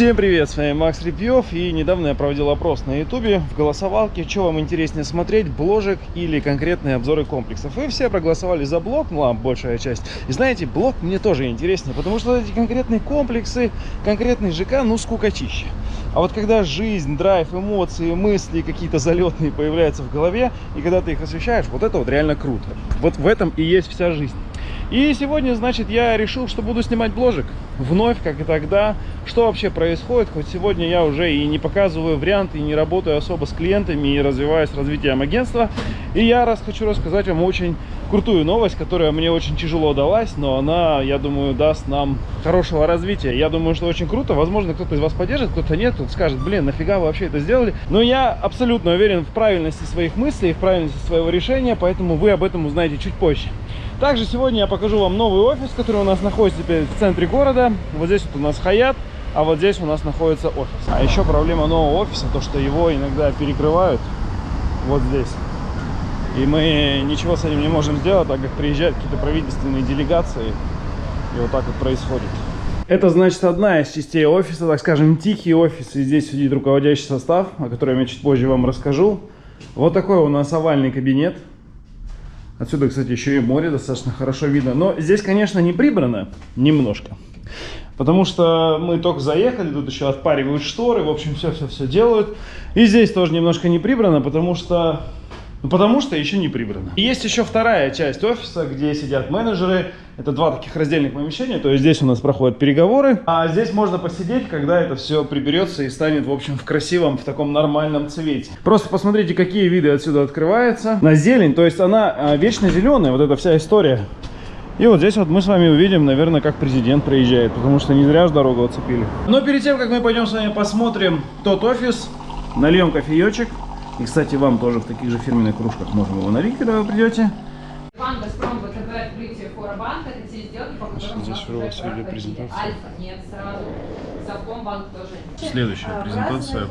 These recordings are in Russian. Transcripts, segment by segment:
Всем привет, с вами Макс Репьев и недавно я проводил опрос на ютубе в голосовалке, что вам интереснее смотреть, бложек или конкретные обзоры комплексов. И все проголосовали за блог, ну а большая часть. И знаете, блог мне тоже интереснее, потому что эти конкретные комплексы, конкретный ЖК, ну скукотища. А вот когда жизнь, драйв, эмоции, мысли какие-то залетные появляются в голове, и когда ты их освещаешь, вот это вот реально круто. Вот в этом и есть вся жизнь. И сегодня, значит, я решил, что буду снимать бложек. Вновь, как и тогда. Что вообще происходит? Хоть сегодня я уже и не показываю варианты, и не работаю особо с клиентами, и развиваюсь развитием агентства. И я раз хочу рассказать вам очень крутую новость, которая мне очень тяжело далась, но она, я думаю, даст нам хорошего развития. Я думаю, что очень круто. Возможно, кто-то из вас поддержит, кто-то нет, кто-то скажет, блин, нафига вы вообще это сделали. Но я абсолютно уверен в правильности своих мыслей, в правильности своего решения, поэтому вы об этом узнаете чуть позже. Также сегодня я покажу вам новый офис, который у нас находится теперь в центре города. Вот здесь вот у нас Хаят, а вот здесь у нас находится офис. А еще проблема нового офиса, то что его иногда перекрывают вот здесь. И мы ничего с этим не можем сделать, так как приезжают какие-то правительственные делегации. И вот так вот происходит. Это, значит, одна из частей офиса, так скажем, тихий офис. И здесь сидит руководящий состав, о котором я чуть позже вам расскажу. Вот такой у нас овальный кабинет. Отсюда, кстати, еще и море достаточно хорошо видно. Но здесь, конечно, не прибрано немножко. Потому что мы только заехали, тут еще отпаривают шторы, в общем, все-все-все делают. И здесь тоже немножко не прибрано, потому что ну, потому что еще не прибрано. И есть еще вторая часть офиса, где сидят менеджеры. Это два таких раздельных помещения. То есть здесь у нас проходят переговоры. А здесь можно посидеть, когда это все приберется и станет, в общем, в красивом, в таком нормальном цвете. Просто посмотрите, какие виды отсюда открываются. На зелень, то есть она а, вечно зеленая, вот эта вся история. И вот здесь вот мы с вами увидим, наверное, как президент проезжает, потому что не зря же дорогу оцепили. Но перед тем, как мы пойдем с вами посмотрим тот офис, нальем кофеечек. И, кстати, вам тоже в таких же фирменных кружках можем его налить, когда вы придете. Банк «Газпром» ВТБ открытие Форобанка. Это те сделки, по которым Здесь у у нас вас уже видео проходили. презентация. Альфа нет сразу. Совкомбанк тоже. Следующая презентация.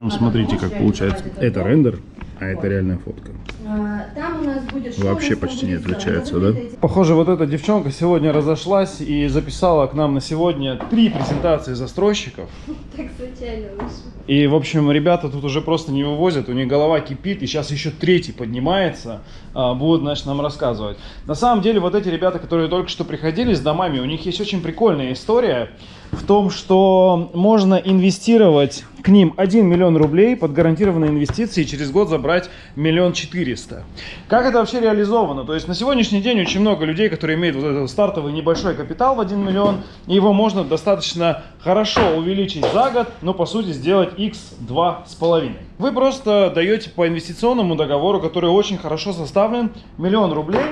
Ну, смотрите, как получается. Это рендер, а это реальная фотка. А, Там у нас будет Вообще почти не отличается, да? Похоже, вот эта девчонка сегодня разошлась и записала к нам на сегодня три презентации застройщиков. Так случайно вышло. И, в общем, ребята тут уже просто не вывозят, у них голова кипит, и сейчас еще третий поднимается, а, будут, значит, нам рассказывать. На самом деле, вот эти ребята, которые только что приходили с домами, у них есть очень прикольная история в том, что можно инвестировать к ним 1 миллион рублей под гарантированные инвестиции и через год забрать миллион четыреста. Как это вообще реализовано? То есть на сегодняшний день очень много людей, которые имеют вот этот стартовый небольшой капитал в 1 миллион, и его можно достаточно хорошо увеличить за год, но по сути сделать x2 с половиной. Вы просто даете по инвестиционному договору, который очень хорошо составлен, миллион рублей,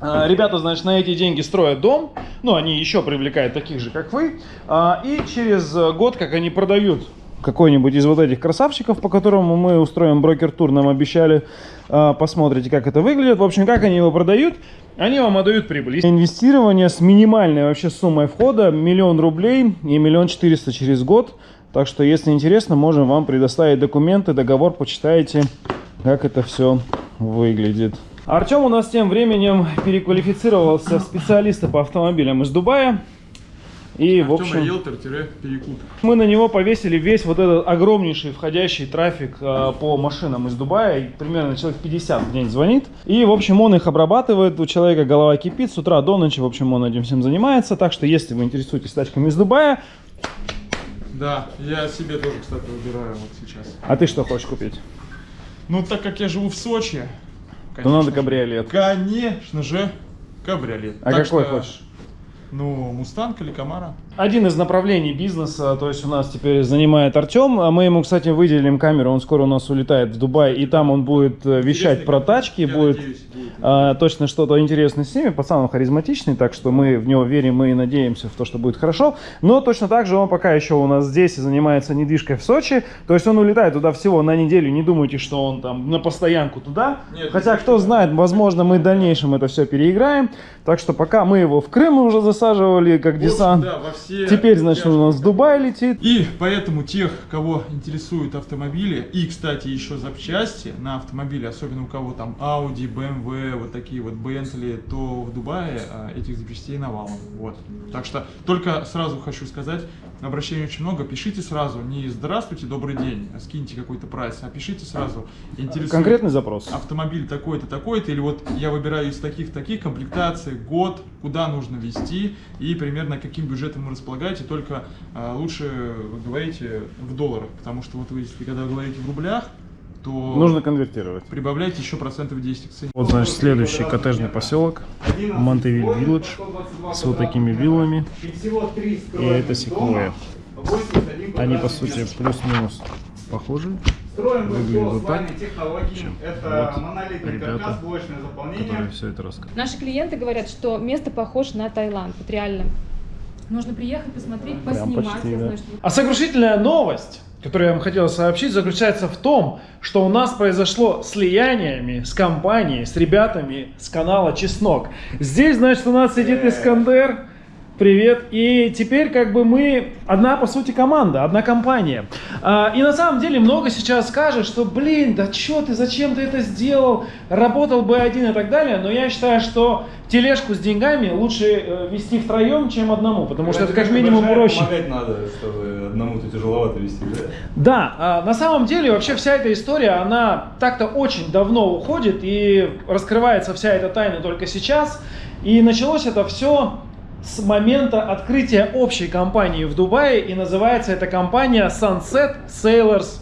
Ребята, значит, на эти деньги строят дом, ну, они еще привлекают таких же, как вы, А, и через год, как они продают какой-нибудь из вот этих красавчиков, по которому мы устроим брокер-тур, нам обещали, а, посмотрите, как это выглядит. В общем, как они его продают, они вам отдают прибыль. Инвестирование с минимальной вообще суммой входа, миллион рублей и миллион четыреста через год. Так что, если интересно, можем вам предоставить документы, договор, почитаете, как это все выглядит. Артем у нас тем временем переквалифицировался в специалиста по автомобилям из Дубая. И, в общем, Риэлтор-перекуп. мы на него повесили весь вот этот огромнейший входящий трафик э, по машинам из Дубая. Примерно человек 50 в день звонит. И, в общем, он их обрабатывает. У человека голова кипит с утра до ночи. В общем, он этим всем занимается. Так что, если вы интересуетесь тачками из Дубая, Да, я себе тоже, кстати, выбираю вот сейчас. а ты что хочешь купить? Ну, так как я живу в Сочи, То надо кабриолет. Конечно же, кабриолет. А Так какой что, хочешь? Ну, Мустанг или Камара. Один из направлений бизнеса, то есть у нас теперь занимает Артем, а мы ему, кстати, выделим камеру, он скоро у нас улетает в Дубай, и там он будет э, вещать Интересный про тачки, будет надеюсь, будет. а, точно что-то интересное с ними, пацан он харизматичный, так что мы в него верим и надеемся в то, что будет хорошо, но точно так же он пока еще у нас здесь и занимается недвижкой в Сочи, то есть он улетает туда всего на неделю, не думайте, что он там на постоянку туда, Нет, хотя кто знает, возможно мы в дальнейшем это все переиграем, так что пока мы его в Крым уже засаживали как десант, Да, во все... Теперь, значит, он у нас в Дубай летит. И поэтому тех, кого интересуют автомобили, и, кстати, еще запчасти на автомобили, особенно у кого там Audi, BMW, вот такие вот Bentley, то в Дубае а, этих запчастей навалом. Вот. Так что только сразу хочу сказать, обращений очень много, пишите сразу, не здравствуйте, добрый день, а скиньте какой-то прайс, а пишите сразу. Интересует Конкретный запрос. автомобиль такой-то, такой-то, или вот я выбираю из таких-таких комплектаций, год, куда нужно вести и примерно каким бюджетом вы располагаете, только а, лучше вы говорите в долларах, потому что вот вы, если когда говорите в рублях, то Нужно конвертировать. прибавляйте еще процентов 10 к цене. Вот, значит, следующий коттеджный поселок. Монтевиль Вилледж. С вот такими виллами. И это секвоя. Они, по сути, плюс-минус похожи. Выглядит вот так. Чем? Это Вот монолитный ребята, Которые заполнение. все это рассказывают. Наши клиенты говорят, что место похоже на Таиланд. Вот реально. Нужно приехать, посмотреть, Прям поснимать. почти, да. знаю, что А сокрушительная новость, которую я вам хотел сообщить, заключается в том, что у нас произошло слияниями с компанией, с ребятами с канала Чеснок. Здесь, значит, у нас сидит Искандер. Привет. И теперь как бы мы одна, по сути, команда, одна компания. А, и на самом деле много сейчас скажет, что, блин, да чё ты, зачем ты это сделал, работал бы один и так далее. Но я считаю, что тележку с деньгами лучше э, вести втроем, чем одному, потому что это как минимум проще. Помогать надо, чтобы одному-то тяжеловато вести, да? Да, а, на самом деле вообще вся эта история, она так-то очень давно уходит и раскрывается вся эта тайна только сейчас. И началось это все с момента открытия общей компании в Дубае, и называется эта компания Sunset Sailors,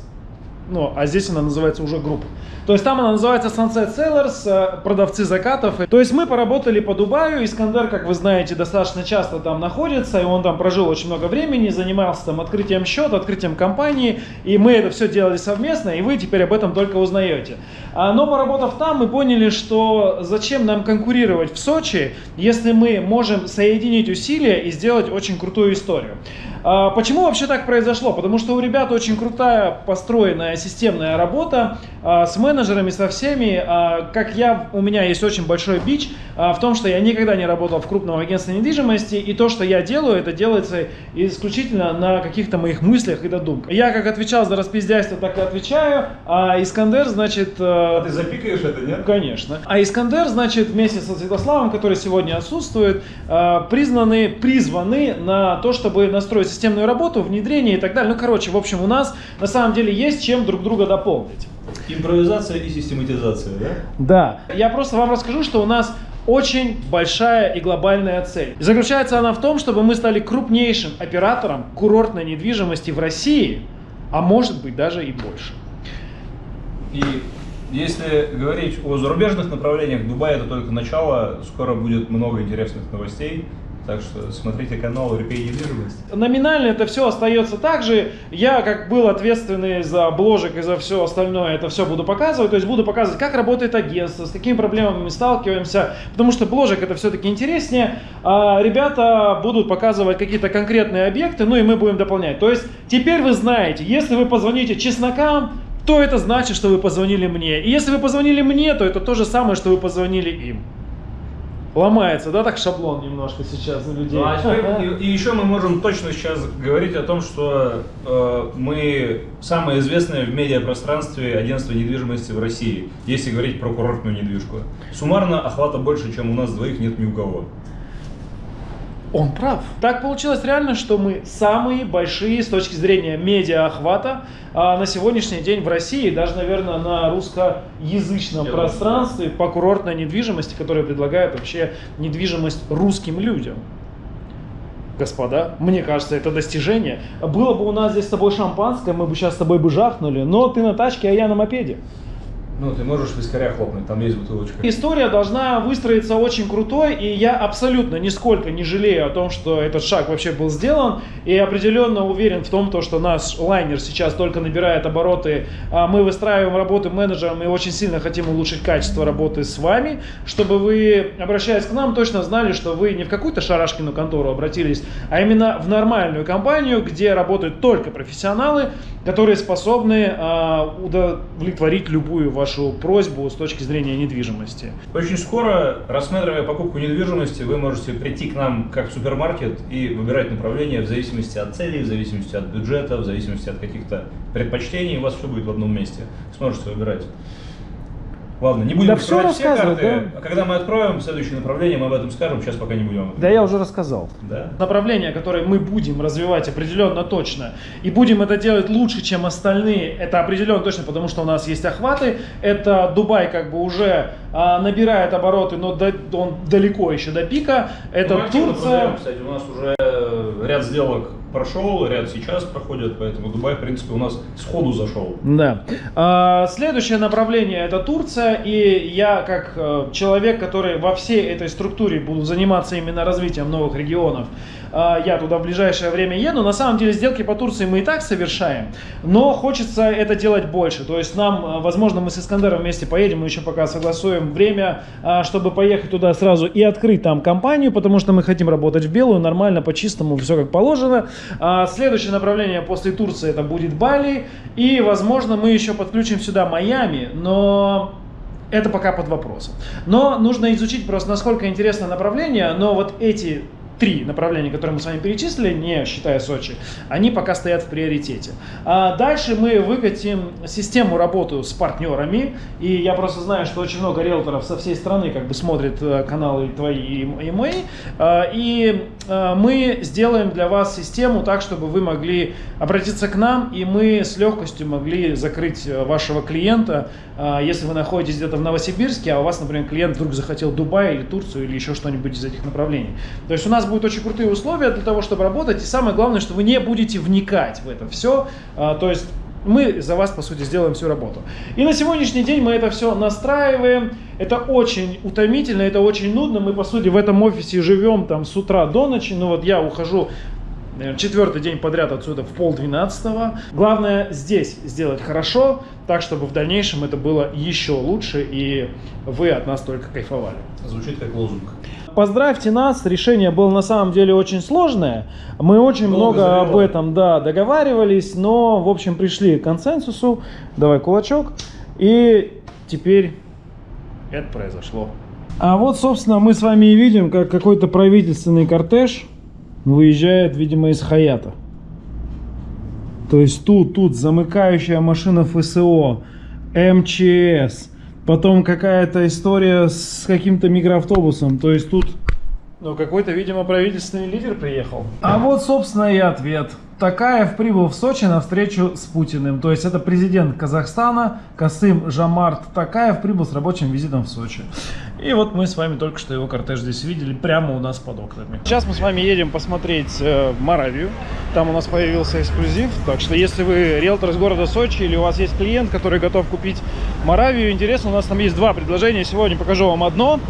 ну, а здесь она называется уже группа. То есть там она называется Sunset Sellers, э, продавцы закатов. То есть мы поработали по Дубаю, Искандер, как вы знаете, достаточно часто там находится, и он там прожил очень много времени, занимался там открытием счета, открытием компании, и мы это все делали совместно, и вы теперь об этом только узнаете. А, Но поработав там, мы поняли, что зачем нам конкурировать в Сочи, если мы можем соединить усилия и сделать очень крутую историю. А, Почему вообще так произошло? Потому что у ребят очень крутая построенная системная работа а, с менеджерами, со всеми. А, Как я, у меня есть очень большой бич в том, что я никогда не работал в крупном агентстве недвижимости, и то, что я делаю, это делается исключительно на каких-то моих мыслях и додумках. Я как отвечал за распиздяйство, так и отвечаю, а Искандер, значит... э, А ты запикаешь это, нет? Конечно. А Искандер, значит, вместе со Святославом, который сегодня отсутствует, э, признаны, призваны на то, чтобы настроить системную работу, внедрение и так далее. Ну, короче, в общем, у нас на самом деле есть чем друг друга дополнить. Импровизация и систематизация, да? Да. Я просто вам расскажу, что у нас очень большая и глобальная цель. И заключается она в том, чтобы мы стали крупнейшим оператором курортной недвижимости в России, а может быть даже и больше. И если говорить о зарубежных направлениях, Дубай это только начало, скоро будет много интересных новостей. Так что смотрите канал Репей недвижимость. Номинально это все остается так же. Я, как был ответственный за бложек и за все остальное, это все буду показывать. То есть буду показывать, как работает агентство, с какими проблемами мы сталкиваемся. Потому что бложек это все-таки интереснее. А ребята будут показывать какие-то конкретные объекты, ну и мы будем дополнять. То есть теперь вы знаете, если вы позвоните чеснокам, то это значит, что вы позвонили мне. И если вы позвонили мне, то это то же самое, что вы позвонили им. Ломается, да, так шаблон немножко сейчас на людей. Ну, а теперь- и, и еще мы можем точно сейчас говорить о том, что э, мы самое известное в медиапространстве агентство недвижимости в России, если говорить про курортную недвижку. Суммарно охвата больше, чем у нас двоих нет ни у кого. Он прав. Так получилось реально, что мы самые большие с точки зрения медиа-охвата а, на сегодняшний день в России, даже, наверное, на русскоязычном Я пространстве по курортной недвижимости, которая предлагает вообще недвижимость русским людям. Господа, мне кажется, это достижение. Было бы у нас здесь с тобой шампанское, мы бы сейчас с тобой бы жахнули, но ты на тачке, а я на мопеде. Ну, ты можешь вискаря хлопнуть, там есть бутылочка. История должна выстроиться очень крутой, и я абсолютно нисколько не жалею о том, что этот шаг вообще был сделан, и определенно уверен в том, то, что наш лайнер сейчас только набирает обороты, а мы выстраиваем работу менеджером и очень сильно хотим улучшить качество работы с вами, чтобы вы, обращаясь к нам, точно знали, что вы не в какую-то шарашкину контору обратились, а именно в нормальную компанию, где работают только профессионалы, которые способны а, удовлетворить любую вашу вашу просьбу с точки зрения недвижимости. Очень скоро, рассматривая покупку недвижимости, вы можете прийти к нам как в супермаркет и выбирать направление в зависимости от целей, в зависимости от бюджета, в зависимости от каких-то предпочтений. У вас все будет в одном месте. Сможете выбирать. Ладно, не будем Да все рассказывай, карты. А когда мы откроем следующее направление, мы об этом скажем. Сейчас пока не будем. Да я уже рассказал. Да? Направление, которое мы будем развивать определенно точно, и будем это делать лучше, чем остальные, это определенно точно, потому что у нас есть охваты. Это Дубай как бы уже а, набирает обороты, но до- он далеко еще до пика. Это Мы активно Турция. продаем, кстати, у нас уже э, ряд сделок прошел, ряд сейчас проходит, поэтому Дубай, в принципе, у нас сходу зашел. Да. А, Следующее направление это Турция, и я как э, человек, который во всей этой структуре буду заниматься именно развитием новых регионов, я туда в ближайшее время еду. На самом деле сделки по Турции мы и так совершаем, но хочется это делать больше. То есть нам, э, возможно, мы с Искандером вместе поедем, мы еще пока согласуем время, а, чтобы поехать туда сразу и открыть там компанию, потому что мы хотим работать в белую, нормально, по-чистому, все как положено. А, Следующее направление после Турции это будет Бали, и, возможно, мы еще подключим сюда Майами, но это пока под вопросом. Но нужно изучить просто, насколько интересно направление, но вот эти три направления, которые мы с вами перечислили, не считая Сочи, они пока стоят в приоритете. А дальше мы выкатим систему работы с партнерами, и я просто знаю, что очень много риэлторов со всей страны как бы смотрят э, каналы твои и, мои, А, и э, мы сделаем для вас систему так, чтобы вы могли обратиться к нам, и мы с легкостью могли закрыть э, вашего клиента, а, если вы находитесь где-то в Новосибирске, а у вас, например, клиент вдруг захотел Дубай или Турцию или еще что-нибудь из этих направлений. То есть у нас будут очень крутые условия для того, чтобы работать, и самое главное, что вы не будете вникать в это все. А, То есть мы за вас, по сути, сделаем всю работу. И на сегодняшний день мы это все настраиваем. Это очень утомительно, это очень нудно. Мы, по сути, в этом офисе живем там с утра до ночи. Ну вот я ухожу наверное, четвертый день подряд отсюда в полдвенадцатого. Главное здесь сделать хорошо, так, чтобы в дальнейшем это было еще лучше, и вы от нас только кайфовали. Звучит как лозунг. Поздравьте нас, решение было на самом деле очень сложное. Мы очень много завело. об этом да, договаривались, но в общем пришли к консенсусу. Давай кулачок. И теперь это произошло. А вот, собственно, мы с вами и видим, как какой-то правительственный кортеж выезжает, видимо, из Хаята. То есть тут, тут замыкающая машина ФСО, МЧС, потом какая-то история с каким-то микроавтобусом. То есть тут, ну, какой-то, видимо, правительственный лидер приехал. А вот, собственно, и ответ. Такаев прибыл в Сочи на встречу с Путиным. То есть это президент Казахстана Касым Жамарт Такаев прибыл с рабочим визитом в Сочи. И вот мы с вами только что его кортеж здесь видели, прямо у нас под окнами. Сейчас мы с вами едем посмотреть э, Моравию. Там у нас появился эксклюзив. Так что если вы риэлтор из города Сочи или у вас есть клиент, который готов купить Моравию, интересно, у нас там есть два предложения. Сегодня покажу вам одно.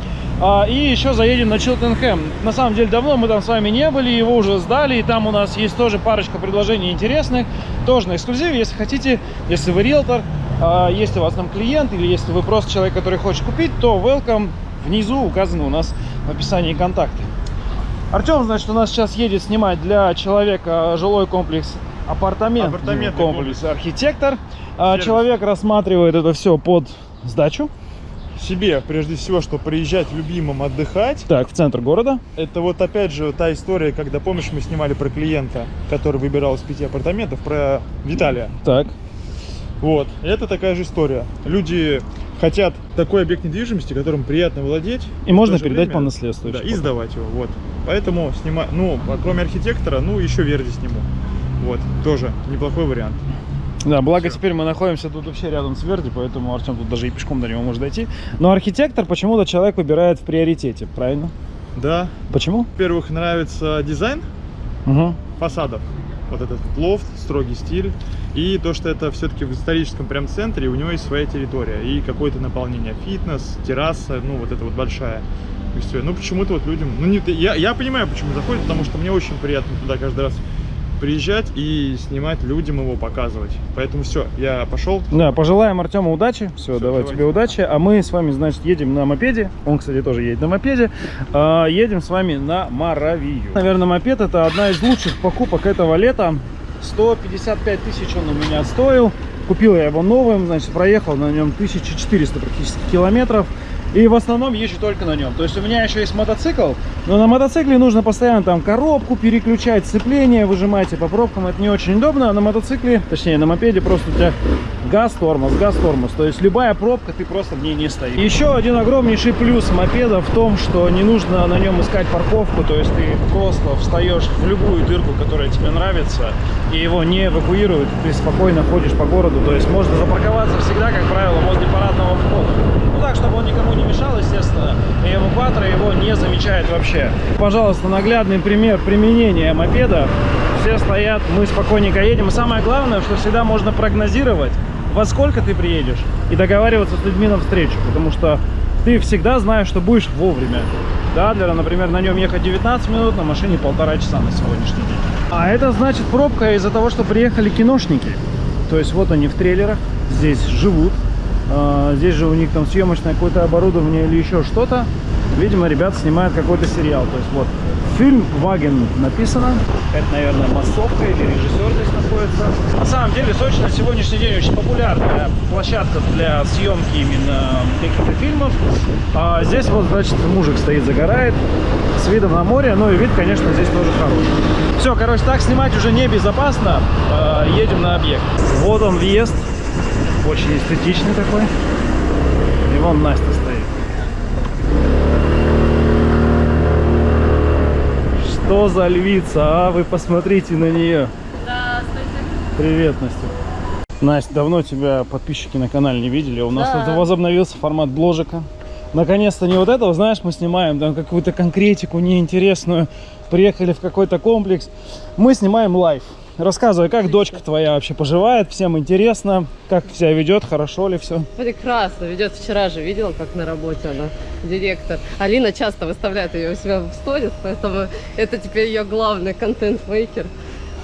А, и еще заедем на Чилтенхэм. На самом деле давно мы там с вами не были, его уже сдали. И там у нас есть тоже парочка предложений интересных. Тоже на эксклюзиве, если хотите, если вы риэлтор, а, если у вас там клиент или если вы просто человек, который хочет купить, то welcome. Внизу указаны у нас в описании контакты. Артем, значит, у нас сейчас едет снимать для человека жилой комплекс апартамент. Апартаментный комплекс архитектор. А, Сервис. Человек рассматривает это все под сдачу. Себе, прежде всего, что приезжать любимым отдыхать. Так, в центр города. Это вот опять же та история, когда, помнишь, мы снимали про клиента, который выбирал из пяти апартаментов, про Виталия. Так. Вот, это такая же история. Люди хотят такой объект недвижимости, которым приятно владеть. И можно передать время- по наследству. Да, и потом. сдавать его, вот. Поэтому снима... ну, а кроме архитектора, ну, еще Верди сниму. Вот, тоже неплохой вариант. Да, благо Всё. теперь мы находимся тут вообще рядом с Верди, поэтому Артем тут даже и пешком до него может дойти. Но архитектор почему-то человек выбирает в приоритете, правильно? Да, Почему? во-первых, нравится дизайн Угу. фасадов. Вот этот лофт, строгий стиль. И то, что это все-таки в историческом прям центре, у него есть своя территория. И какое-то наполнение. Фитнес, терраса, ну вот это вот большая. И всё. Ну почему-то вот людям... Ну не, я, я понимаю, почему заходят, потому что мне очень приятно туда каждый раз приезжать и снимать людям его, показывать. Поэтому все, я пошел. Да, пожелаем Артему удачи. Все, Всё, давай давайте. тебе удачи. А мы с вами, значит, едем на мопеде. Он, кстати, тоже едет на мопеде. А, едем с вами на Моравию. Наверное, мопед это одна из лучших покупок этого лета. 155 тысяч он у меня стоил. Купил я его новым, значит, проехал на нем 1400 практически километров. И в основном езжу только на нем. То есть у меня еще есть мотоцикл, но на мотоцикле нужно постоянно там коробку переключать, сцепление выжимать и по пробкам это не очень удобно. А на мотоцикле, точнее на мопеде просто у тебя газ, тормоз, газ, тормоз. То есть любая пробка, ты просто в ней не стоишь. Еще один огромнейший плюс мопеда в том, что не нужно на нем искать парковку. То есть ты просто встаешь в любую дырку, которая тебе нравится, и его не эвакуируют. Ты спокойно ходишь по городу. То есть можно запарковаться всегда, как правило, возле парадного входа. Ну так, чтобы он никому не мешал, естественно, и эвакуатор его не замечает вообще. Пожалуйста, наглядный пример применения мопеда. Все стоят, мы спокойненько едем. Самое главное, что всегда можно прогнозировать, во сколько ты приедешь, и договариваться с людьми на встречу, потому что ты всегда знаешь, что будешь вовремя. Да, для, например, на нем ехать 19 минут, на машине полтора часа на сегодняшний день. А это значит пробка из-за того, что приехали киношники. То есть вот они в трейлерах, здесь живут, здесь же у них там съемочное какое-то оборудование или еще что-то. Видимо, ребята снимают какой-то сериал. То есть вот фильм Ваген написано. Это, наверное, массовка или режиссер здесь находится. На самом деле Сочи на сегодняшний день очень популярная площадка для съемки именно каких-то фильмов. А здесь вот, значит, мужик стоит, загорает с видом на море. Ну и вид, конечно, здесь тоже хороший. Все, короче, так снимать уже небезопасно. А, Едем на объект. Вот он въезд. Очень эстетичный такой. И вон Настя стоит. Что за львица, а? Вы посмотрите на нее. Привет, Настя. Настя, давно тебя подписчики на канале не видели. У нас Да. тут возобновился формат бложика. Наконец-то не вот этого, знаешь, мы снимаем там какую-то конкретику неинтересную. Приехали в какой-то комплекс. Мы снимаем live. Рассказывай, как дочка твоя вообще поживает, всем интересно, как себя ведет, хорошо ли все. Прекрасно ведет. Вчера же видела, как на работе она, директор. Алина часто выставляет ее у себя в сторис, поэтому это теперь ее главный контент-мейкер.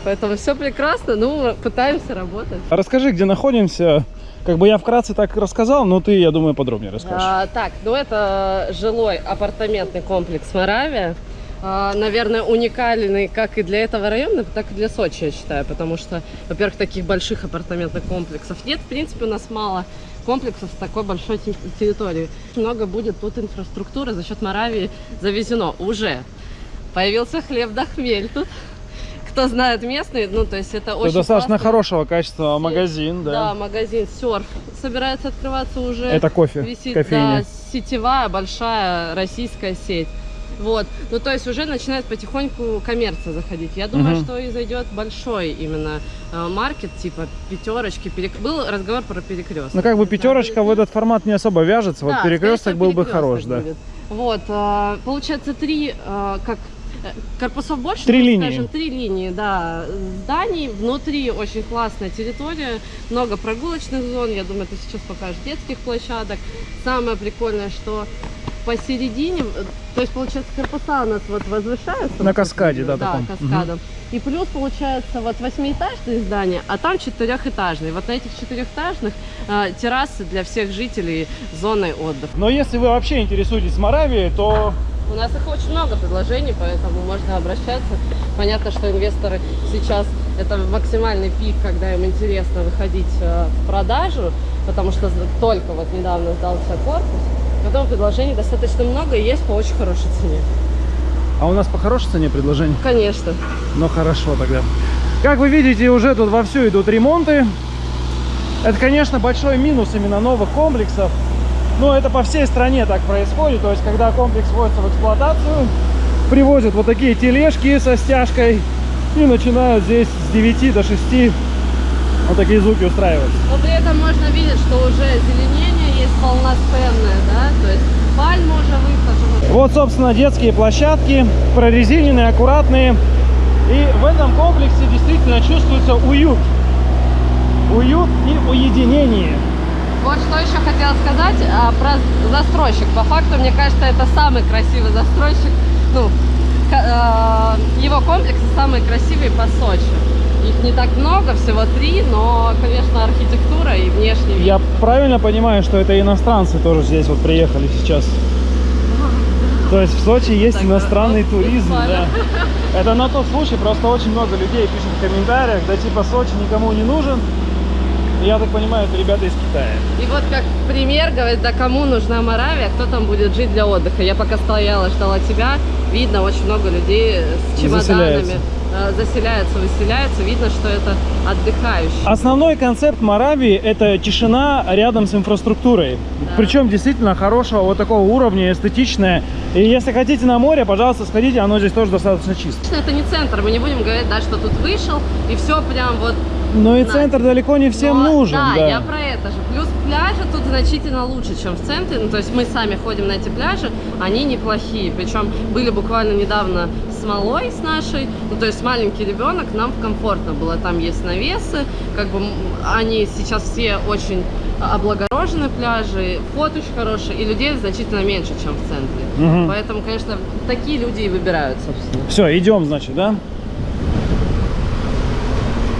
Поэтому все прекрасно, ну, пытаемся работать. А Расскажи, где находимся. Как бы я вкратце так рассказал, но ты, я думаю, подробнее расскажешь. А, так, ну это жилой апартаментный комплекс Моравия. А, наверное, уникальный как и для этого района, так и для Сочи, я считаю. Потому что, во-первых, таких больших апартаментных комплексов нет. В принципе, у нас мало комплексов с такой большой те- территорией. Много будет тут инфраструктуры за счет Моравии завезено уже. Появился хлеб да хмель тут. Кто знает местный, ну, то есть это Это очень достаточно классно. хорошего качества магазин, Да, да. магазин Серф собирается открываться уже. Это кофе, Висит, кофейня. да, сетевая большая российская сеть. Вот. Ну, то есть уже начинает потихоньку коммерция заходить. Я думаю, Мгм. что и зайдет большой именно э, маркет, типа пятерочки. Перек... Был разговор про перекресток. Ну, как бы пятерочка в этот формат не особо вяжется. Вот перекресток был бы хорош, да. Вот, э, получается, три, э, как корпусов больше, Три ну, линии. скажем, три линии, да, зданий. Внутри очень классная территория, много прогулочных зон. Я думаю, ты сейчас покажешь детских площадок. Самое прикольное, что посередине, э, то есть, получается, корпуса у нас вот возвышаются. На каскаде, да, Да, таком. каскадом. И плюс, получается, вот восьмиэтажные здания, а там четырехэтажные. Вот на этих четырехэтажных э, террасы для всех жителей зоны отдыха. Но если вы вообще интересуетесь Моравией, то У нас их очень много предложений, поэтому можно обращаться. Понятно, что инвесторы сейчас это максимальный пик, когда им интересно выходить э, в продажу, потому что только вот недавно сдался корпус. Потом предложений достаточно много и есть по очень хорошей цене. А у нас по хорошей цене предложение? Конечно. Ну хорошо тогда. Как вы видите, уже тут вовсю идут ремонты. Это, конечно, большой минус именно новых комплексов. Но это по всей стране так происходит. То есть, когда комплекс вводится в эксплуатацию, привозят вот такие тележки со стяжкой и начинают здесь с 9 до 6 вот такие звуки устраивать. Но при этом можно видеть, что уже зеленение есть полноценное, да, то есть пальмы уже высажены. Вот, собственно, детские площадки, прорезиненные, аккуратные. И в этом комплексе действительно чувствуется уют. Уют и уединение. Вот что еще хотела сказать а, про застройщик. По факту, мне кажется, это самый красивый застройщик. Ну, э, его комплексы самые красивые по Сочи. Их не так много, всего три, но, конечно, архитектура и внешний вид. Я правильно понимаю, что это иностранцы тоже здесь вот приехали сейчас? То есть в Сочи есть Так, иностранный вот, туризм, да. буквально. Это на тот случай, просто очень много людей пишет в комментариях, да типа Сочи никому не нужен. Я так понимаю, это ребята из Китая. И вот как пример, говорит, да кому нужна Моравия, кто там будет жить для отдыха. Я пока стояла, ждала тебя, видно очень много людей с чемоданами. Заселяются. Э, Заселяются, выселяются, видно, что это отдыхающие. Основной концепт Моравии – это тишина рядом с инфраструктурой. Да. Причем действительно хорошего вот такого уровня, эстетичная. И если хотите на море, пожалуйста, сходите, оно здесь тоже достаточно чисто. Это не центр, мы не будем говорить, да, что тут вышел, и все прям вот Но и Да. центр далеко не всем Но, нужен. Да, да. я про это же. Плюс пляжи тут значительно лучше, чем в центре. Ну, то есть мы сами ходим на эти пляжи, они неплохие. Причем были буквально недавно с малой, с нашей. Ну, то есть маленький ребенок, нам комфортно было. Там есть навесы, как бы они сейчас все очень облагорожены пляжи, вход очень хороший, и людей значительно меньше, чем в центре. Мгм. Поэтому, конечно, такие люди и выбирают, собственно. Все, идем, значит, да?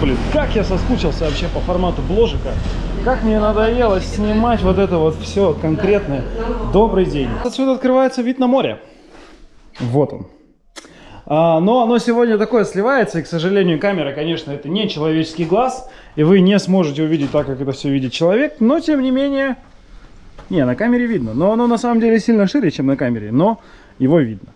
Блин, как я соскучился вообще по формату бложика. Как мне надоело снимать вот это вот все конкретное. Добрый день. Отсюда открывается вид на море. Вот он. А, но оно сегодня такое сливается, и, к сожалению, камера, конечно, это не человеческий глаз, и вы не сможете увидеть так, как это все видит человек, но, тем не менее, не, на камере видно, но оно на самом деле сильно шире, чем на камере, но его видно.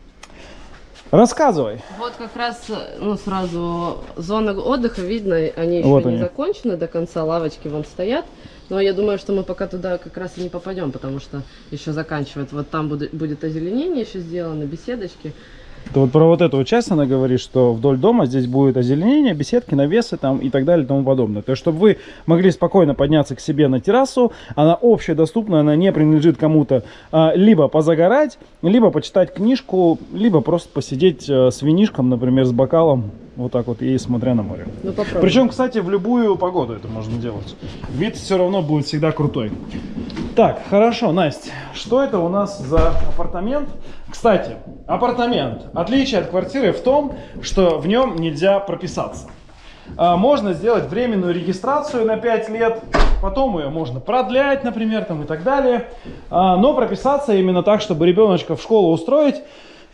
Рассказывай. Вот как раз, ну, сразу зона отдыха видно, они еще Вот не они. закончены до конца, лавочки вон стоят. Но я думаю, что мы пока туда как раз и не попадем, потому что еще заканчивают. Вот там будет, будет озеленение еще сделано, беседочки. Ты вот про вот эту вот часть она говорит, что вдоль дома здесь будет озеленение, беседки, навесы там и так далее и тому подобное. То есть, чтобы вы могли спокойно подняться к себе на террасу, она общедоступна, она не принадлежит кому-то, а, либо позагорать, либо почитать книжку, либо просто посидеть э, с винишком, например, с бокалом, вот так вот, и смотря на море. Ну, попробуем. Причем, кстати, в любую погоду это можно делать. Вид все равно будет всегда крутой. Так, хорошо, Настя, что это у нас за апартамент? Кстати, апартамент. Отличие от квартиры в том, что в нем нельзя прописаться. А, Можно сделать временную регистрацию на 5 лет, потом ее можно продлять, например, там и так далее. А, Но прописаться именно так, чтобы ребеночка в школу устроить,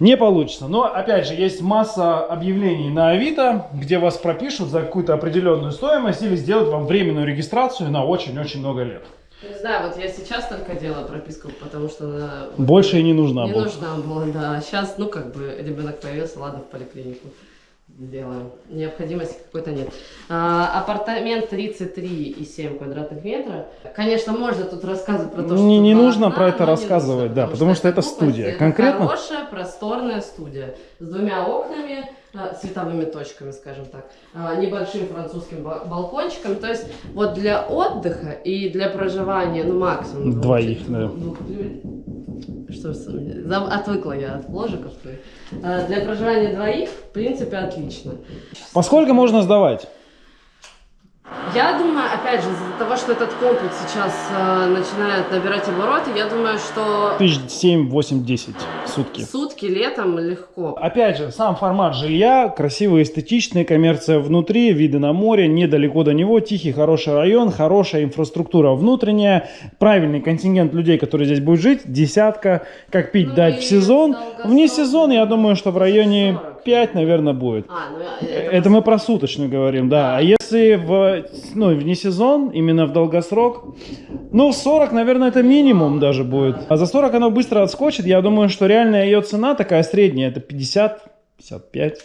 не получится. Но, опять же, есть масса объявлений на Авито, где вас пропишут за какую-то определенную стоимость или сделают вам временную регистрацию на очень-очень много лет. Не знаю, вот я сейчас только делаю прописку, потому что она... Больше и не нужна Не была. нужна была, да. Сейчас, ну, как бы, ребенок появился, ладно, в поликлинику сделаем. Необходимости какой-то нет. А, апартамент 33,7 квадратных метра. Конечно, можно тут рассказывать про то, что Не- не нужно окна, про это рассказывать, нужно, да, потому что это крупность, студия. это Конкретно- Хорошая, просторная студия. С двумя окнами, а, световыми точками, скажем так. а, Небольшим французским ба- балкончиком. То есть, вот для отдыха и для проживания, ну, максимум. двух Двоих, чет- да. двух Что с- зам- отвыкла я от ложиков. А, Для проживания двоих, в принципе, отлично. Поскольку можно сдавать? Я думаю, опять же, из-за того, что этот комплекс сейчас э, начинает набирать обороты, я думаю, что Тысяч семь, восемь, десять сутки. сутки летом легко. Опять же, сам формат жилья, красивый, эстетичный, коммерция внутри, виды на море, недалеко до него, тихий, хороший район, хорошая инфраструктура внутренняя, правильный контингент людей, которые здесь будут жить, десятка, как пить Ну дать в сезон. долгосрок, Вне сезон, я думаю, что в районе 40. 5, наверное, будет. А, ну Это мы про суточную говорим, да. А если в, ну, вне сезон, именно в долгосрок, ну, 40, наверное, это минимум даже будет. А за 40 оно быстро отскочит. Я думаю, что реальная ее цена такая средняя, это 50, 55.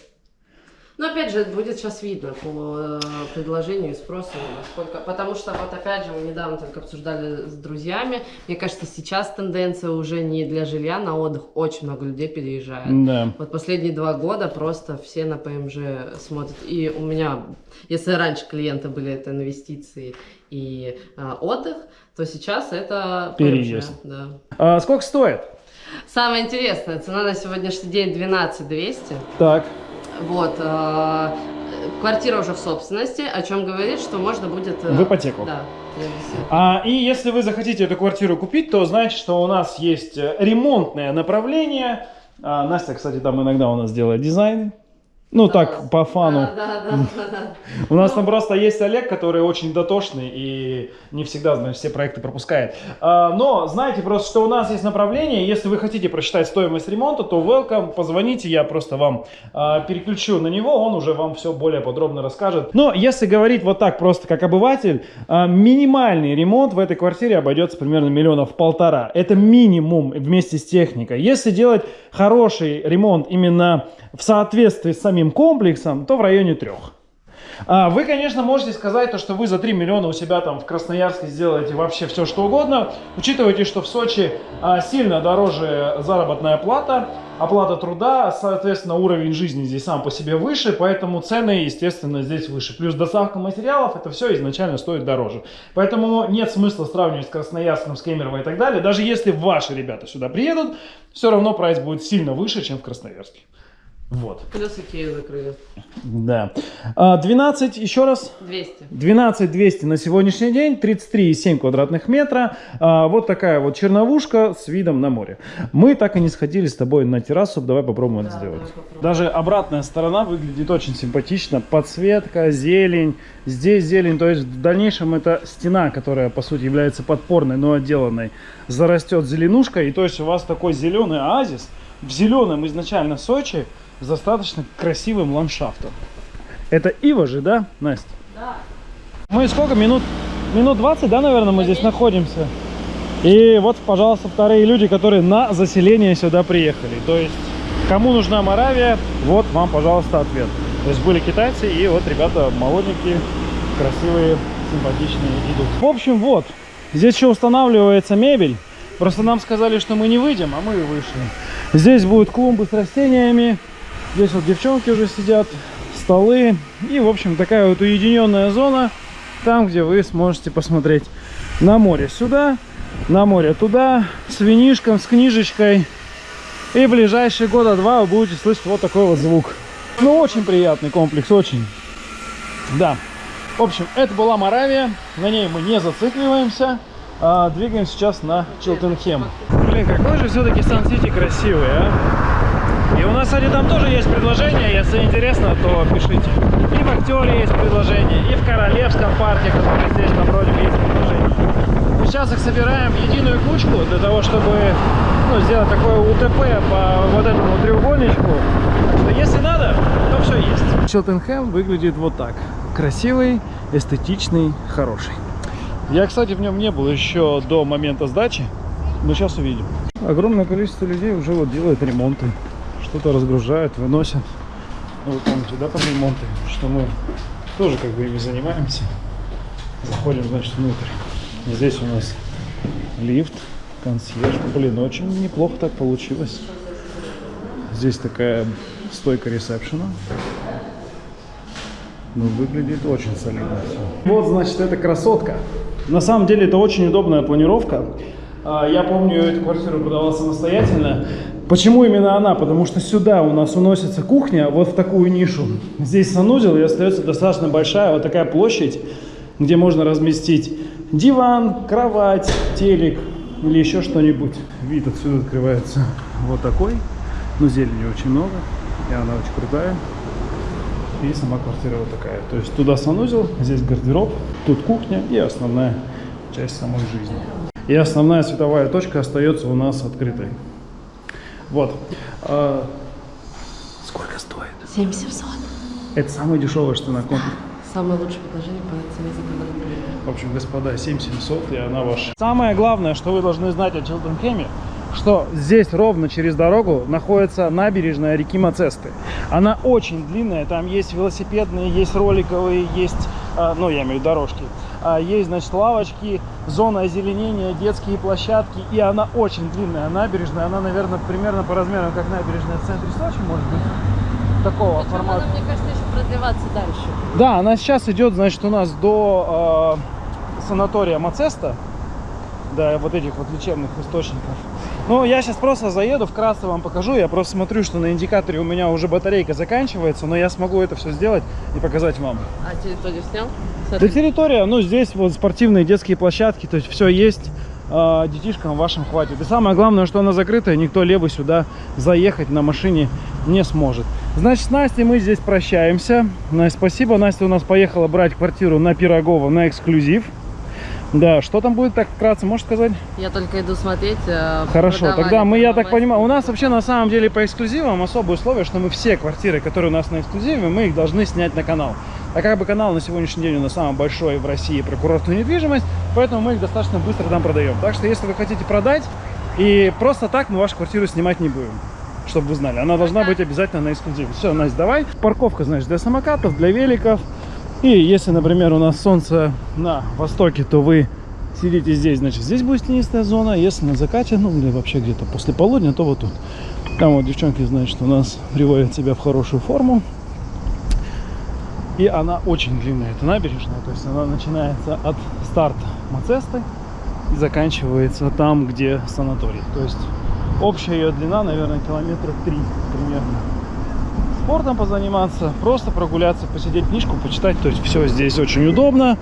Но опять же, будет сейчас видно по э, предложению и спросу, насколько... Потому что вот опять же, мы недавно только обсуждали с друзьями. Мне кажется, сейчас тенденция уже не для жилья на отдых. Очень много людей переезжает. Да. Вот последние два года просто все на ПМЖ смотрят. И у меня, если раньше клиенты были это инвестиции и а, отдых, то сейчас это ПМЖ. Переезд. Да. А сколько стоит? Самое интересное, цена на сегодняшний день 12 200. Так. Вот. э, Квартира уже в собственности, о чем говорит, что можно будет... э, В ипотеку. Да. А, и если вы захотите эту квартиру купить, то значит, что у нас есть э, ремонтное направление. А, Настя, кстати, там иногда у нас делает дизайн. Ну так, по фану. Да, да, да, да, да. У нас там просто есть Олег, который очень дотошный и не всегда, значит, все проекты пропускает. А, Но знаете просто, что у нас есть направление. Если вы хотите просчитать стоимость ремонта, то welcome, позвоните, я просто вам а, переключу на него, он уже вам все более подробно расскажет. Но если говорить вот так просто как обыватель, а, минимальный ремонт в этой квартире обойдется примерно миллионов полтора. Это минимум вместе с техникой. Если делать хороший ремонт именно в соответствии с самим комплексом, то в районе трех. А, Вы, конечно, можете сказать, то, что вы за 3 миллиона у себя там в Красноярске сделаете вообще все, что угодно. Учитывайте, что в Сочи а, сильно дороже заработная плата, оплата труда, соответственно, уровень жизни здесь сам по себе выше, поэтому цены, естественно, здесь выше. Плюс доставка материалов, это все изначально стоит дороже. Поэтому нет смысла сравнивать с Красноярском, с Кемерово и так далее. Даже если ваши ребята сюда приедут, все равно прайс будет сильно выше, чем в Красноярске. Вот. Плюс Икею закрыли. Да. А, 12, еще раз. 200. 12 200 на сегодняшний день, 33,7 квадратных метра. А, вот такая вот черновушка с видом на море. Мы так и не сходили с тобой на террасу, давай попробуем это Да, сделать. давай попробуем. Даже обратная сторона выглядит очень симпатично. Подсветка, зелень. Здесь зелень, то есть в дальнейшем это стена, которая по сути является подпорной, но отделанной, зарастет зеленушкой. И то есть у вас такой зеленый оазис в зеленом изначально Сочи с достаточно красивым ландшафтом. Это Ива же, да, Настя? Да. Мы сколько? Минут, минут 20, да, наверное, мы здесь находимся? И вот, пожалуйста, вторые люди, которые на заселение сюда приехали. То есть, кому нужна Моравия, вот вам, пожалуйста, ответ. То есть, были китайцы, и вот ребята молоденькие, красивые, симпатичные идут. В общем, вот, здесь еще устанавливается мебель. Просто нам сказали, что мы не выйдем, а мы и вышли. Здесь будут клумбы с растениями. Здесь вот девчонки уже сидят, столы. И, в общем, такая вот уединенная зона. Там, где вы сможете посмотреть на море сюда, на море туда, с винишком, с книжечкой. И в ближайшие года два вы будете слышать вот такой вот звук. Ну, очень приятный комплекс, очень. Да. В общем, это была Моравия. На ней мы не зацикливаемся. А двигаемся сейчас на Чилтенхем. Блин, какой же все-таки Сан-Сити красивый, а? У нас, кстати, там тоже есть предложение. Если интересно, то пишите. И в Актере есть предложение, и в Королевском парке, который здесь напротив, есть предложение. Мы сейчас их собираем в единую кучку для того, чтобы ну, сделать такое УТП по вот этому треугольничку. Так что если надо, то все есть. Челтенхэм выглядит вот так. Красивый, эстетичный, хороший. Я, кстати, в нем не был еще до момента сдачи, но сейчас увидим. Огромное количество людей уже вот делает ремонты. Что-то разгружают, выносят. Ну, вы помните, да, там ремонты, что мы тоже как бы ими занимаемся. Заходим, значит, внутрь. Здесь у нас лифт, консьерж. Блин, очень неплохо так получилось. Здесь такая стойка ресепшена. Ну, выглядит очень солидно все. Вот, значит, эта красотка. На самом деле, это очень удобная планировка. А, Я помню, эту квартиру продавал самостоятельно. Почему именно она? Потому что сюда у нас уносится кухня, вот в такую нишу. Здесь санузел, и остается достаточно большая вот такая площадь, где можно разместить диван, кровать, телек или еще что-нибудь. Вид отсюда открывается вот такой. Ну, зелени очень много, и она очень крутая. И сама квартира вот такая. То есть туда санузел, здесь гардероб, тут кухня и основная часть самой жизни. И основная световая точка остается у нас открытой. Вот. А, сколько стоит? 7700. Это самое дешевое, что на комплексе. Самое лучшее предложение по цене за квадратный метр. В общем, господа, 7700 и она ваша. Самое главное, что вы должны знать о Чилтенхеме, что здесь ровно через дорогу находится набережная реки Мацесты. Она очень длинная, там есть велосипедные, есть роликовые, есть, а, ну я имею в виду дорожки, есть, значит, лавочки, зона озеленения, детские площадки, и она очень длинная набережная, она, наверное, примерно по размерам, как набережная в центре Сочи, может быть, такого Причем формата. она, мне кажется, еще продлеваться дальше. Да, она сейчас идет, значит, у нас до э, санатория Мацеста, до вот этих вот лечебных источников. Ну, я сейчас просто заеду, вкратце вам покажу. Я просто смотрю, что на индикаторе у меня уже батарейка заканчивается, но я смогу это все сделать и показать вам. А территорию снял? Да территория, ну, здесь вот спортивные детские площадки, то есть все есть. э, детишкам вашим хватит. И самое главное, что она закрытая, никто левый сюда заехать на машине не сможет. Значит, с Настей мы здесь прощаемся. Настя, спасибо. Настя у нас поехала брать квартиру на Пирогова на эксклюзив. Да, что там будет так вкратце, можешь сказать? Я только иду смотреть. э, Хорошо, тогда мы, я так понимаю, у нас вообще на самом деле по эксклюзивам особое условие, что мы все квартиры, которые у нас на эксклюзиве, мы их должны снять на канал. А как бы канал на сегодняшний день у нас самый большой в России про курортную недвижимость, поэтому мы их достаточно быстро там продаем. Так что если вы хотите продать, и просто так мы вашу квартиру снимать не будем. Чтобы вы знали, она должна быть обязательно на эксклюзиве. Все, Настя, давай. Парковка, значит, для самокатов, для великов. И если, например, у нас солнце на востоке, то вы сидите здесь, значит, здесь будет тенистая зона. Если на закате, ну, или вообще где-то после полудня, то вот тут. Там вот девчонки, значит, у нас приводят себя в хорошую форму. И она очень длинная, эта набережная. То есть она начинается от старта Мацесты и заканчивается там, где санаторий. То есть общая ее длина, наверное, километра три примерно спортом позаниматься, просто прогуляться, посидеть книжку, почитать. То есть все здесь очень удобно.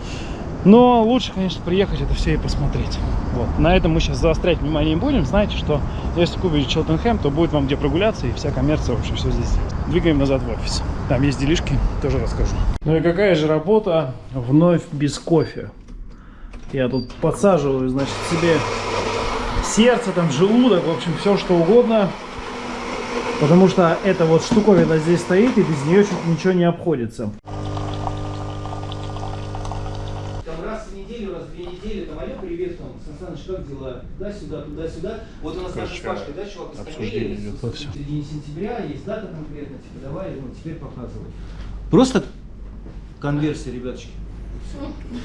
Но лучше, конечно, приехать это все и посмотреть. Вот. На этом мы сейчас заострять внимание не будем. Знаете, что если купите Челтенхэм, то будет вам где прогуляться и вся коммерция вообще все здесь. Двигаем назад в офис. Там есть делишки, тоже расскажу. Ну и какая же работа вновь без кофе. Я тут подсаживаю, значит, себе сердце, там, желудок, в общем, все что угодно. Потому что эта вот штуковина здесь стоит, и без нее чуть ничего не обходится. Там раз в неделю, раз в две недели, там, алло, привет, там, Сан Саныч, как дела? Туда-сюда, туда-сюда. Вот у нас наша с Пашкой, да, чувак, обсуждение идет во всё. в середине сентября, есть дата конкретно, типа, давай, ну, теперь показывай. Просто конверсия, ребяточки.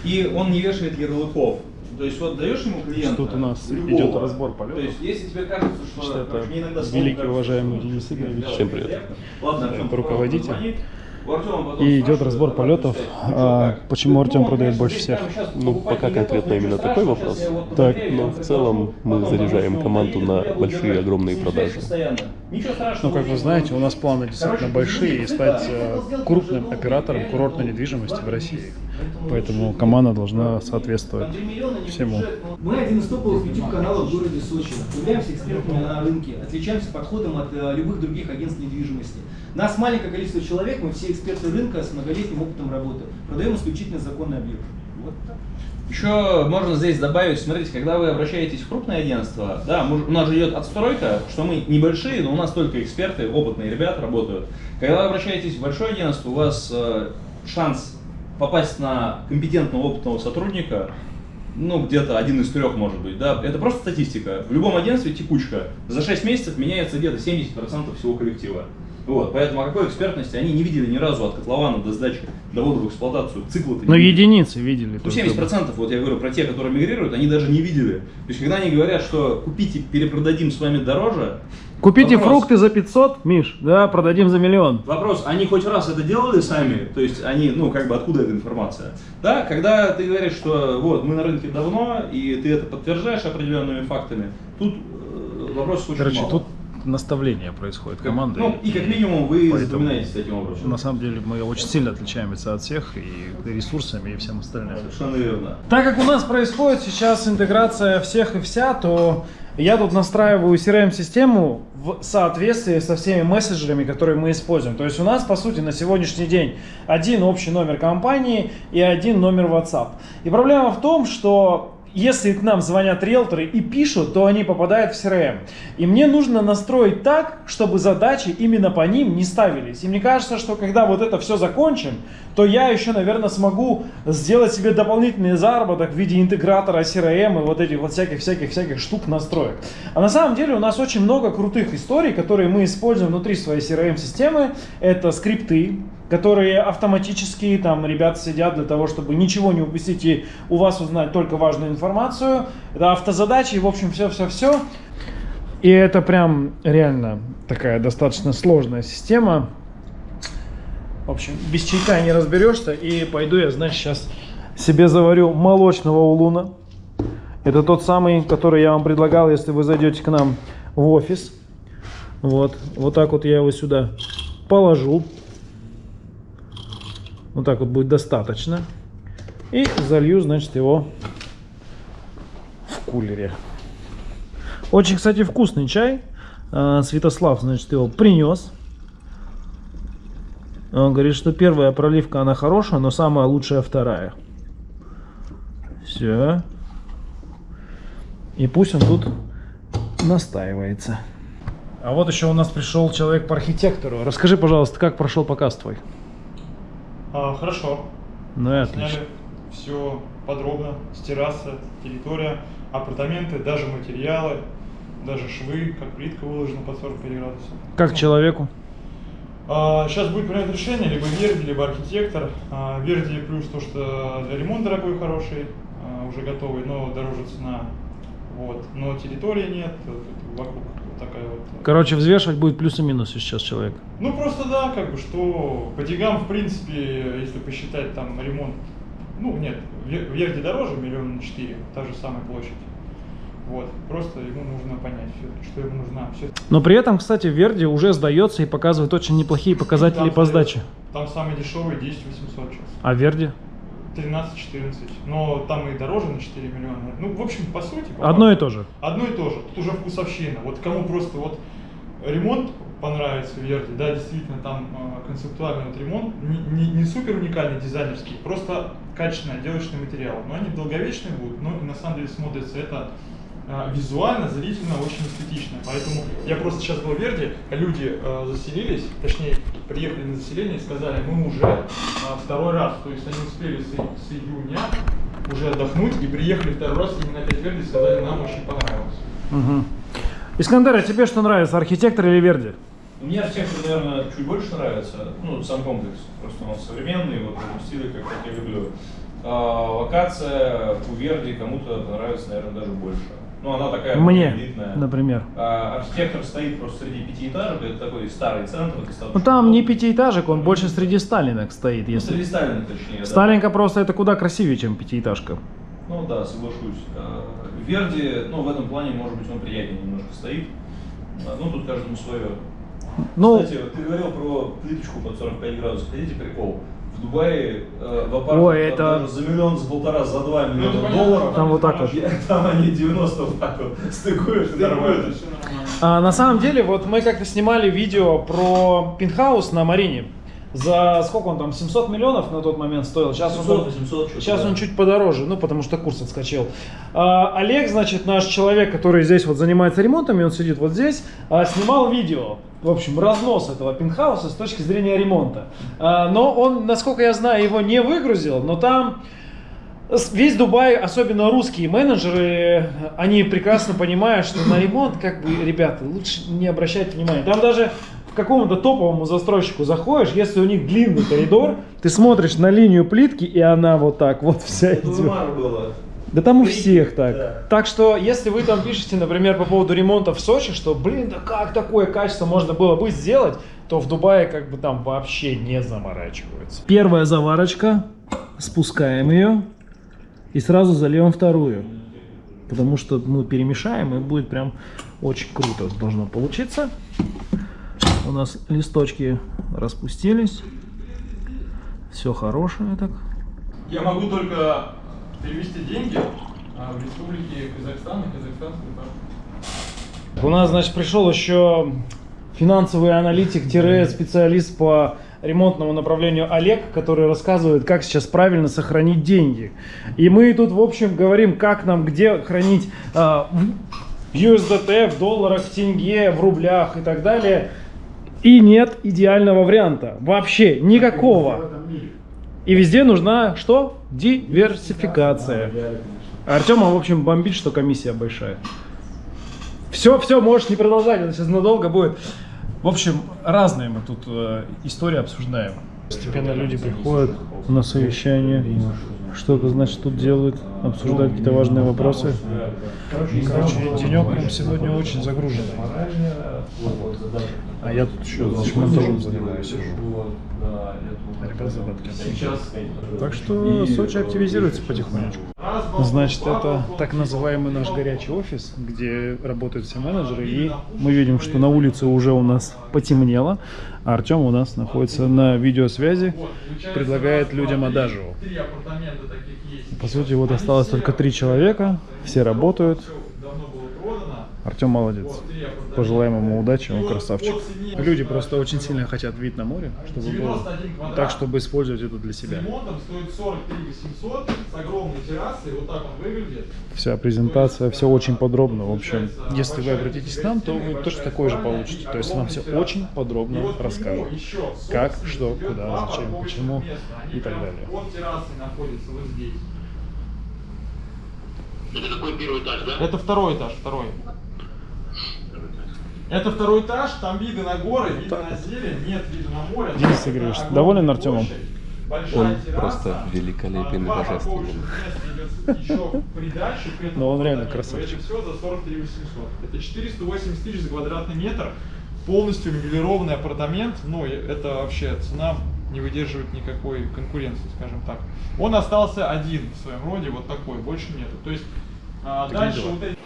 И он не вешает ярлыков. То есть вот даешь ему клиента. Тут у нас любого. идет разбор полетов. То есть если тебе кажется, что, Что это мне иногда великий кажется, уважаемый что Денис Игоревич. Всем неприятно. Ладно, Это Артём, руководитель. И идет разбор а полетов. А, ну, почему ну, Артём ну, продает больше всех? Ну, пока конкретно именно такой вопрос. Так. Но я в целом мы заряжаем команду на большие, огромные продажи. Ну, как вы знаете, у нас планы действительно большие и стать э, крупным оператором курортной недвижимости в России. Поэтому команда должна соответствовать 3 миллиона, не всему. Мы один из топовых YouTube каналов в городе Сочи. Являемся экспертами на рынке, отличаемся подходом от э, любых других агентств недвижимости. Нас маленькое количество человек, мы все эксперты рынка с многолетним опытом работы. Продаем исключительно законный объект. Вот так. Еще можно здесь добавить, смотрите, когда вы обращаетесь в крупное агентство, да, мы- у нас же идет отстройка, что мы небольшие, но у нас только эксперты, опытные ребята работают. Когда вы обращаетесь в большое агентство, у вас э, шанс попасть на компетентного опытного сотрудника, ну, где-то один из трех, может быть, да, это просто статистика. В любом агентстве текучка. За 6 месяцев меняется где-то 70% всего коллектива. Вот, поэтому о какой экспертности они не видели ни разу от котлована до сдачи, до ввода в эксплуатацию, цикла Но единицы видели. ну, только 70%, вот я говорю про те, которые мигрируют, они даже не видели. То есть, когда они говорят, что купите, перепродадим с вами дороже, Купите Вопрос. фрукты за 500, Миш, да, продадим за миллион. вопрос, они хоть раз это делали сами? То есть, они, ну, как бы, откуда эта информация? Да, когда ты говоришь, что вот, мы на рынке давно, и ты это подтверждаешь определенными фактами, тут э, вопросов очень Короче, мало. тут наставление происходит команды. Ну, и как минимум вы Поэтому- запоминаетесь таким образом. На самом деле мы очень сильно отличаемся от всех и ресурсами, и всем остальным. Совершенно верно. Так как у нас происходит сейчас интеграция всех и вся, то я тут настраиваю CRM-систему в соответствии со всеми мессенджерами, которые мы используем. То есть у нас, по сути, на сегодняшний день один общий номер компании и один номер WhatsApp. И проблема в том, что если к нам звонят риэлторы и пишут, то они попадают в CRM. И мне нужно настроить так, чтобы задачи именно по ним не ставились. И мне кажется, что когда вот это все закончим, то я еще, наверное, смогу сделать себе дополнительный заработок в виде интегратора CRM и вот этих вот всяких-всяких-всяких штук настроек. А на самом деле у нас очень много крутых историй, которые мы используем внутри своей CRM-системы. Это скрипты, которые автоматически, там ребята сидят для того, чтобы ничего не упустить и у вас узнать только важную информацию. Это автозадачи, в общем, все-все-все. И это прям реально такая достаточно сложная система. В общем, без чайка не разберешься. И пойду я, значит, сейчас себе заварю молочного улуна. Это тот самый, который я вам предлагал, если вы зайдете к нам в офис. Вот, вот так вот я его сюда положу. Вот так вот будет достаточно. И залью, значит, его в кулере. Очень, кстати, вкусный чай. А, Святослав, значит, его принес. Он говорит, что первая проливка, она хорошая, но самая лучшая вторая. Все. И пусть он тут настаивается. А вот еще у нас пришел человек по архитектору. Расскажи, пожалуйста, как прошел показ твой? А, хорошо. Ну и отлично. Сняли все подробно, с террасы, территория, апартаменты, даже материалы, даже швы, как плитка выложена под 45 градусов. Как Ну, человеку? сейчас будет принять решение, либо Верди, либо архитектор. А, Верди плюс то, что для ремонта дорогой, хороший, а, уже готовый, но дороже цена. Вот. Но территории нет, вокруг такая вот. Короче, взвешивать будет плюсы и минусы сейчас человек. Ну просто да, как бы, что по деньгам, в принципе, если посчитать там ремонт, ну нет, в Верде дороже, миллион на четыре, та же самая площадь. Вот, просто ему нужно понять, всё-таки, что ему нужна. Все Но при этом, кстати, Верди уже сдается и показывает очень неплохие показатели Там по стоит- сдаче. Там самый дешевый 10 800 сейчас. А Верди? 13-14. Но там и дороже на 4 миллиона. Ну, в общем, по сути... по Одно и то же. Одно и то же. Тут уже вкусовщина. Вот кому просто вот ремонт понравится в Верде, да, действительно, там э, концептуальный вот ремонт, не, не- не супер уникальный дизайнерский, просто качественный отделочный материал. Но они долговечные будут, но на самом деле смотрится это визуально, зрительно очень эстетично. Поэтому я просто сейчас был в Верде, а люди э, заселились, точнее, приехали на заселение и сказали, мы уже э, второй раз, то есть они успели с, с июня уже отдохнуть и приехали второй раз именно опять в Верде и сказали, нам очень понравилось. Мгм. Искандер, а тебе что нравится, архитектор или Верди? Мне архитектор, наверное, чуть больше нравится. Ну, сам комплекс. Просто он современный, вот стиле, как, как я люблю. А, локация у Верди кому-то понравится, наверное, даже больше. Ну, она такая Мне, элитная. например. А, архитектор стоит просто среди пятиэтажек, это такой старый центр. Ну там не пятиэтажек, он больше среди Сталинок стоит. Ну, Если... среди Сталина, точнее. да. Сталинка просто это куда красивее, чем пятиэтажка. Ну да, соглашусь. А, Верди, ну, в этом плане, может быть, он приятнее немножко стоит. А, Ну, тут каждому свое. Ну, Кстати, вот ты говорил про плиточку под 45 градусов. Хотите прикол? В Дубае э, в апартах Ой, это- за миллион, за полтора, за два Ну, миллиона понятно, долларов. Там вот так вот. Там они 90 вот так вот стыкуешь, и нормально. А, на самом деле, вот мы как-то снимали видео про пентхаус на Марине. За сколько он там, 700 миллионов на тот момент стоил? Сейчас он, 700, 800, что-то, сейчас да. он чуть подороже, ну потому что курс отскочил. А, Олег, значит, наш человек, который здесь вот занимается ремонтами, он сидит вот здесь, а, снимал видео. В общем, разнос этого пентхауса с точки зрения ремонта. А, но он, насколько я знаю, его не выгрузил, но там Весь Дубай, особенно русские менеджеры, они прекрасно понимают, что на ремонт, как бы, ребята, лучше не обращать внимания. Там даже какому-то топовому застройщику заходишь, если у них длинный коридор, ты смотришь на линию плитки, и она вот так вот вся идет. Да там у всех так. Да. Так что, если вы там пишете, например, по поводу ремонта в Сочи, что, блин, да как такое качество можно было бы сделать, то в Дубае как бы там вообще не заморачиваются. Первая заварочка, спускаем ее и сразу зальем вторую. Потому что мы перемешаем, и будет прям очень круто должно получиться. У нас листочки распустились. Все хорошее так. Я могу только перевести деньги а, в республике Казахстан и казахстанскую карту. У нас, значит, пришел еще финансовый аналитик-специалист по ремонтному направлению Олег, который рассказывает, как сейчас правильно сохранить деньги. И мы тут, в общем, говорим, как нам где хранить а, в USDT, в долларах, в тенге, в рублях и так далее. И нет идеального варианта. Вообще никакого. И везде нужна что? Диверсификация. Артема, в общем, бомбит, что комиссия большая. Все, все, можешь не продолжать, это сейчас надолго будет. В общем, разные мы тут э, истории обсуждаем. Постепенно люди приходят на совещание, что-то, значит, тут делают, обсуждают какие-то важные вопросы. Короче, денек прям сегодня очень загруженный. А я тут еще значит, монтажом занимаюсь. сижу. Ребят, задатки. Так что Сочи активизируется потихонечку. Значит, это так называемый наш горячий офис, где работают все менеджеры. И мы видим, что на улице уже у нас потемнело, Артем у нас находится на видеосвязи, предлагает людям есть. По сути, вот осталось только три человека, все работают. Всё давно было продано. Артем молодец. Пожелаем ему удачи, он красавчик. Люди просто очень сильно хотят вид на море, чтобы было 91 квадрат. так, чтобы использовать это для себя. ремонтом стоит 43 800 с огромной террасой, вот так он выглядит. Вся презентация, все очень подробно. В общем, если вы обратитесь к нам, то вы точно такое же получите. То есть вам все очень подробно расскажут. Как, что, куда, зачем, почему и так далее. Это какой первый этаж, да? Это второй этаж, второй. Это второй этаж, там виды на горы, виды на зелень, нет вида на море. Денис Игоревич, доволен Артемом? Он терраса, просто великолепен и а, божественен. Но он реально красавчик. Это все за 43 800. Это 480 тысяч за квадратный метр. Полностью мебелированный апартамент. Ну, это вообще цена не выдерживает никакой конкуренции, скажем так. Он остался один в своем роде, вот такой, больше нету. То есть а, Такие дальше вот эти...